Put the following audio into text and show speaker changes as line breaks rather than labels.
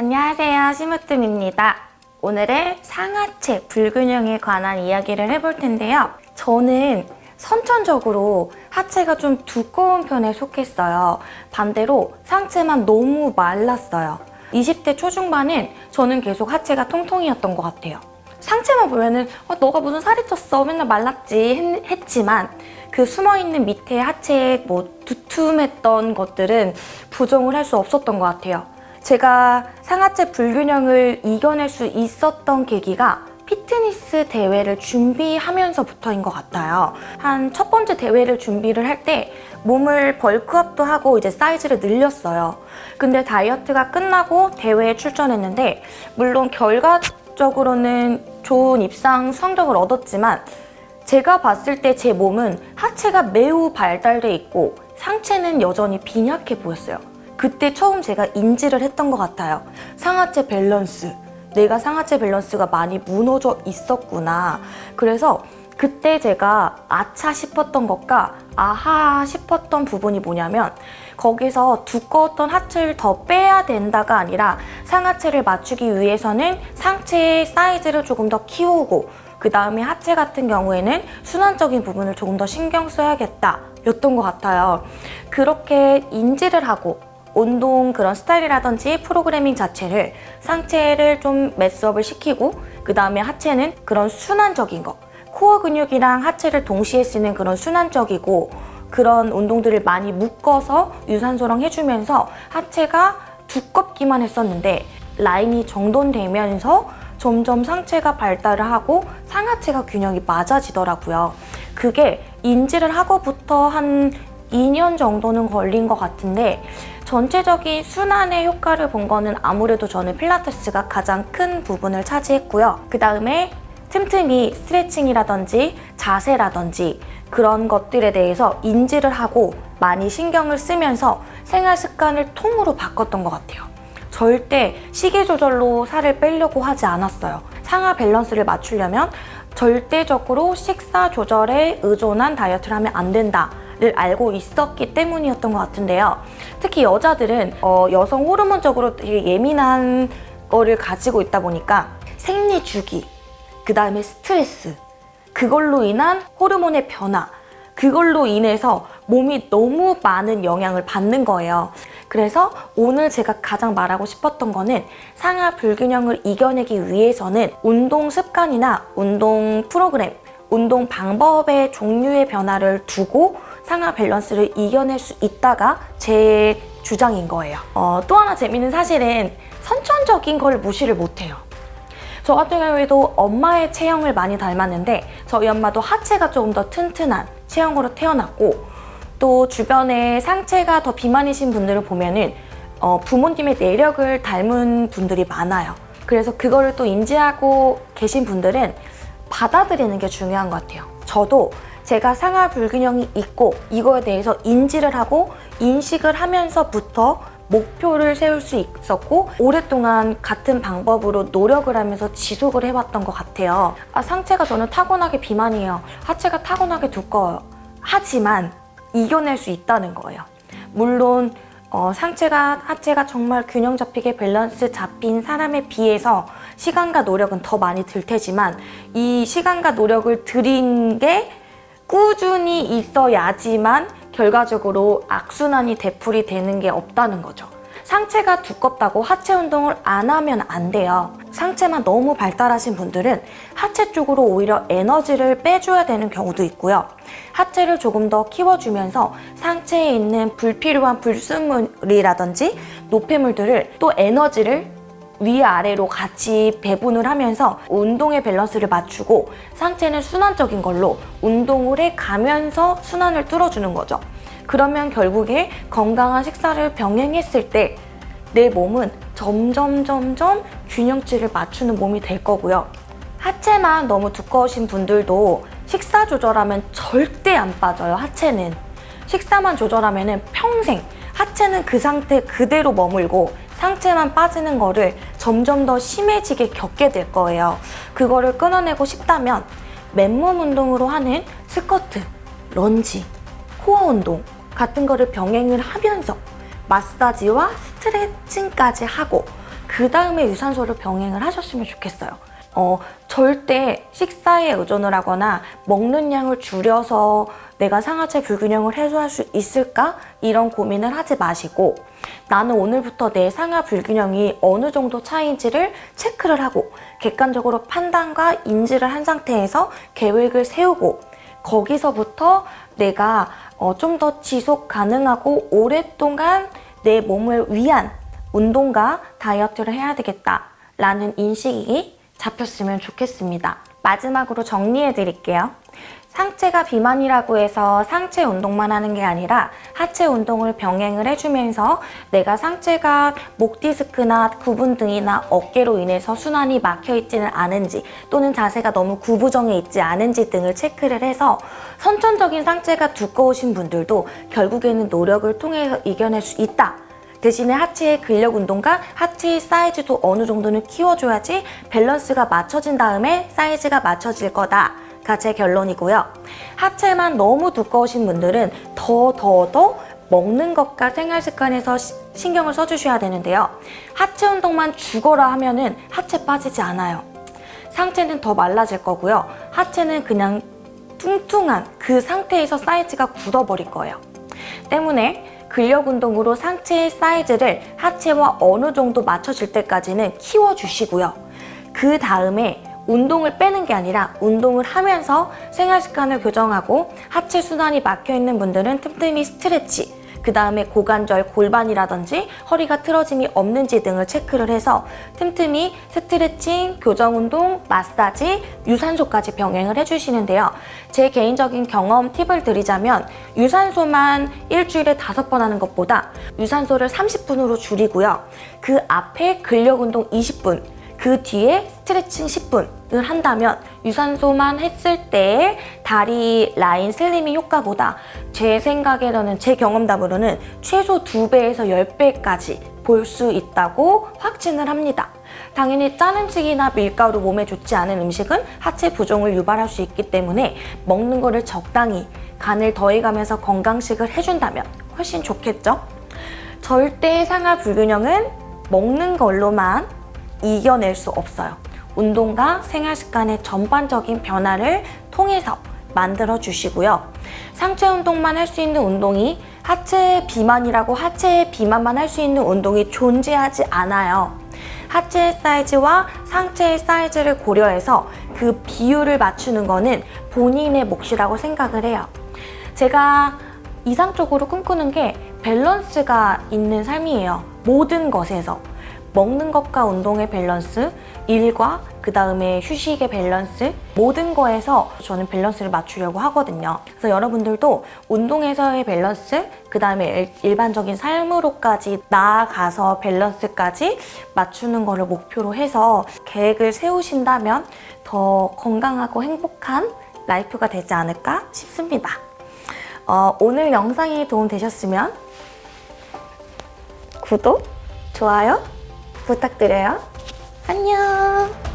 안녕하세요 시무뜸입니다. 오늘은 상하체 불균형에 관한 이야기를 해볼 텐데요. 저는 선천적으로 하체가 좀 두꺼운 편에 속했어요. 반대로 상체만 너무 말랐어요. 20대 초중반은 저는 계속 하체가 통통이었던 것 같아요. 상체만 보면 은 어, 너가 무슨 살이 쪘어? 맨날 말랐지. 했, 지만그 숨어있는 밑에 하체에 뭐 두툼했던 것들은 부정을 할 수 없었던 것 같아요. 제가 상하체 불균형을 이겨낼 수 있었던 계기가 피트니스 대회를 준비하면서부터인 것 같아요. 한 첫 번째 대회를 준비를 할 때 몸을 벌크업도 하고 이제 사이즈를 늘렸어요. 근데 다이어트가 끝나고 대회에 출전했는데 물론 결과적으로는 좋은 입상 성적을 얻었지만 제가 봤을 때 제 몸은 하체가 매우 발달돼 있고 상체는 여전히 빈약해 보였어요. 그때 처음 제가 인지를 했던 것 같아요. 상하체 밸런스. 내가 상하체 밸런스가 많이 무너져 있었구나. 그래서 그때 제가 아차 싶었던 것과 아하 싶었던 부분이 뭐냐면 거기서 두꺼웠던 하체를 더 빼야 된다가 아니라 상하체를 맞추기 위해서는 상체의 사이즈를 조금 더 키우고 그 다음에 하체 같은 경우에는 순환적인 부분을 조금 더 신경 써야겠다 였던 것 같아요. 그렇게 인지를 하고 운동 그런 스타일이라든지 프로그래밍 자체를 상체를 좀 매스업을 시키고 그 다음에 하체는 그런 순환적인 거 코어 근육이랑 하체를 동시에 쓰는 그런 순환적이고 그런 운동들을 많이 묶어서 유산소랑 해주면서 하체가 두껍기만 했었는데 라인이 정돈되면서 점점 상체가 발달을 하고 상하체가 균형이 맞아지더라고요. 그게 인지를 하고부터 한 2년 정도는 걸린 것 같은데 전체적인 순환의 효과를 본 거는 아무래도 저는 필라테스가 가장 큰 부분을 차지했고요. 그 다음에 틈틈이 스트레칭이라든지 자세라든지 그런 것들에 대해서 인지를 하고 많이 신경을 쓰면서 생활 습관을 통으로 바꿨던 것 같아요. 절대 식이 조절로 살을 빼려고 하지 않았어요. 상하 밸런스를 맞추려면 절대적으로 식사 조절에 의존한 다이어트를 하면 안 된다. 를 알고 있었기 때문이었던 것 같은데요. 특히 여자들은 어, 여성 호르몬적으로 되게 예민한 거를 가지고 있다 보니까 생리 주기, 그 다음에 스트레스, 그걸로 인한 호르몬의 변화, 그걸로 인해서 몸이 너무 많은 영향을 받는 거예요. 그래서 오늘 제가 가장 말하고 싶었던 거는 상하 불균형을 이겨내기 위해서는 운동 습관이나 운동 프로그램, 운동 방법의 종류의 변화를 두고 상하 밸런스를 이겨낼 수 있다가 제 주장인 거예요. 어, 또 하나 재밌는 사실은 선천적인 걸 무시를 못해요. 저 같은 경우에도 엄마의 체형을 많이 닮았는데 저희 엄마도 하체가 조금 더 튼튼한 체형으로 태어났고 또 주변에 상체가 더 비만이신 분들을 보면 은 어, 부모님의 내력을 닮은 분들이 많아요. 그래서 그거를 또 인지하고 계신 분들은 받아들이는 게 중요한 것 같아요. 저도 제가 상하 불균형이 있고 이거에 대해서 인지를 하고 인식을 하면서부터 목표를 세울 수 있었고 오랫동안 같은 방법으로 노력을 하면서 지속을 해왔던 것 같아요. 아, 상체가 저는 타고나게 비만이에요. 하체가 타고나게 두꺼워요. 하지만 이겨낼 수 있다는 거예요. 물론 어, 상체가 하체가 정말 균형 잡히게 밸런스 잡힌 사람에 비해서 시간과 노력은 더 많이 들 테지만 이 시간과 노력을 들인 게 꾸준히 있어야지만 결과적으로 악순환이 되풀이 되는 게 없다는 거죠. 상체가 두껍다고 하체 운동을 안 하면 안 돼요. 상체만 너무 발달하신 분들은 하체 쪽으로 오히려 에너지를 빼줘야 되는 경우도 있고요. 하체를 조금 더 키워주면서 상체에 있는 불필요한 불순물이라든지 노폐물들을 또 에너지를 위아래로 같이 배분을 하면서 운동의 밸런스를 맞추고 상체는 순환적인 걸로 운동을 해가면서 순환을 뚫어주는 거죠. 그러면 결국에 건강한 식사를 병행했을 때 내 몸은 점점 점점 균형치를 맞추는 몸이 될 거고요. 하체만 너무 두꺼우신 분들도 식사 조절하면 절대 안 빠져요, 하체는. 식사만 조절하면 평생 하체는 그 상태 그대로 머물고 상체만 빠지는 거를 점점 더 심해지게 겪게 될 거예요. 그거를 끊어내고 싶다면 맨몸 운동으로 하는 스쿼트, 런지, 코어 운동 같은 거를 병행을 하면서 마사지와 스트레칭까지 하고 그 다음에 유산소를 병행을 하셨으면 좋겠어요. 어, 절대 식사에 의존을 하거나 먹는 양을 줄여서 내가 상하체 불균형을 해소할 수 있을까? 이런 고민을 하지 마시고 나는 오늘부터 내 상하 불균형이 어느 정도 차이인지를 체크를 하고 객관적으로 판단과 인지를 한 상태에서 계획을 세우고 거기서부터 내가 어, 좀 더 지속 가능하고 오랫동안 내 몸을 위한 운동과 다이어트를 해야 되겠다 라는 인식이 잡혔으면 좋겠습니다. 마지막으로 정리해 드릴게요. 상체가 비만이라고 해서 상체 운동만 하는 게 아니라 하체 운동을 병행을 해주면서 내가 상체가 목 디스크나 구분 등이나 어깨로 인해서 순환이 막혀 있지는 않은지 또는 자세가 너무 구부정해 있지 않은지 등을 체크를 해서 선천적인 상체가 두꺼우신 분들도 결국에는 노력을 통해서 이겨낼 수 있다. 대신에 하체의 근력 운동과 하체의 사이즈도 어느 정도는 키워줘야지 밸런스가 맞춰진 다음에 사이즈가 맞춰질 거다. 가제 결론이고요. 하체만 너무 두꺼우신 분들은 더 더 더 먹는 것과 생활 습관에서 시- 신경을 써주셔야 되는데요. 하체 운동만 죽어라 하면 은 하체 빠지지 않아요. 상체는 더 말라질 거고요. 하체는 그냥 뚱뚱한 그 상태에서 사이즈가 굳어버릴 거예요. 때문에 근력 운동으로 상체의 사이즈를 하체와 어느 정도 맞춰질 때까지는 키워주시고요. 그 다음에 운동을 빼는 게 아니라 운동을 하면서 생활 습관을 교정하고 하체 순환이 막혀 있는 분들은 틈틈이 스트레치, 그 다음에 고관절, 골반이라든지 허리가 틀어짐이 없는지 등을 체크를 해서 틈틈이 스트레칭, 교정 운동, 마사지, 유산소까지 병행을 해주시는데요. 제 개인적인 경험 팁을 드리자면 유산소만 일주일에 다섯 번 하는 것보다 유산소를 30분으로 줄이고요. 그 앞에 근력 운동 20분, 그 뒤에 스트레칭 10분을 한다면 유산소만 했을 때 다리 라인 슬리밍 효과보다 제 생각에는 제 경험담으로는 최소 2배에서 10배까지 볼 수 있다고 확신을 합니다. 당연히 짠 음식이나 밀가루 몸에 좋지 않은 음식은 하체 부종을 유발할 수 있기 때문에 먹는 거를 적당히 간을 더해가면서 건강식을 해준다면 훨씬 좋겠죠? 절대 상하 불균형은 먹는 걸로만 이겨낼 수 없어요. 운동과 생활 습관의 전반적인 변화를 통해서 만들어 주시고요. 상체 운동만 할 수 있는 운동이 하체 비만이라고 하체 비만만 할 수 있는 운동이 존재하지 않아요. 하체 사이즈와 상체의 사이즈를 고려해서 그 비율을 맞추는 거는 본인의 몫이라고 생각을 해요. 제가 이상적으로 꿈꾸는 게 밸런스가 있는 삶이에요. 모든 것에서. 먹는 것과 운동의 밸런스, 일과 그 다음에 휴식의 밸런스 모든 거에서 저는 밸런스를 맞추려고 하거든요. 그래서 여러분들도 운동에서의 밸런스, 그 다음에 일반적인 삶으로까지 나아가서 밸런스까지 맞추는 거를 목표로 해서 계획을 세우신다면 더 건강하고 행복한 life가 되지 않을까 싶습니다. 어, 오늘 영상이 도움되셨으면 구독, 좋아요 부탁드려요. 안녕!